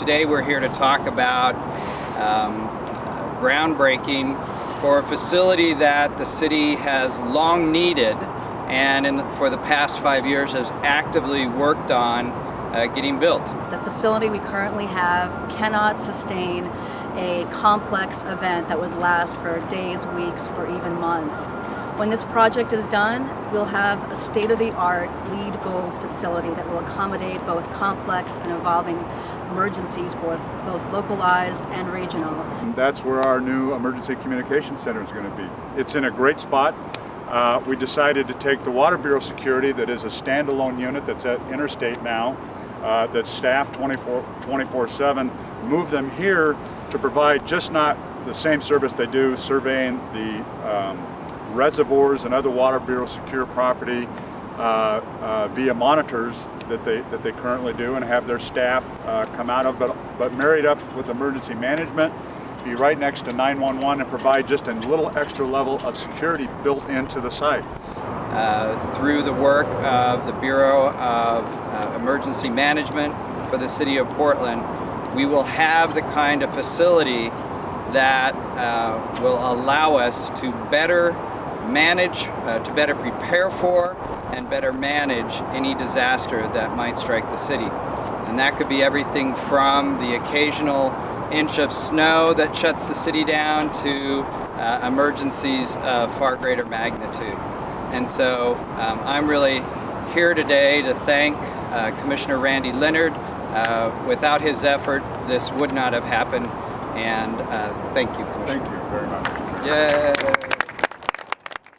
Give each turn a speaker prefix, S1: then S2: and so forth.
S1: today we're here to talk about um, groundbreaking for a facility that the city has long needed and the, for the past five years has actively worked on uh, getting built.
S2: The facility we currently have cannot sustain a complex event that would last for days, weeks, or even months. When this project is done, we'll have a state-of-the-art LEED Gold facility that will accommodate both complex and evolving emergencies, both, both localized and regional.
S3: And that's where our new Emergency Communication Center is going to be. It's in a great spot. Uh, we decided to take the Water Bureau security that is a standalone unit that's at Interstate now, uh, that's staffed 24-7, move them here to provide just not the same service they do, surveying the um, reservoirs and other Water Bureau secure property uh, uh, via monitors that they that they currently do and have their staff uh, come out of, but but married up with emergency management, be right next to 911 and provide just a little extra level of security built into the site.
S1: Uh, through the work of the Bureau of uh, Emergency Management for the City of Portland, we will have the kind of facility that uh, will allow us to better manage, uh, to better prepare for, and better manage any disaster that might strike the city. And that could be everything from the occasional inch of snow that shuts the city down to uh, emergencies of far greater magnitude. And so um, I'm really here today to thank uh, Commissioner Randy Leonard. Uh, without his effort, this would not have happened. And uh, thank you, Commissioner.
S3: Thank you very much.
S1: Yay!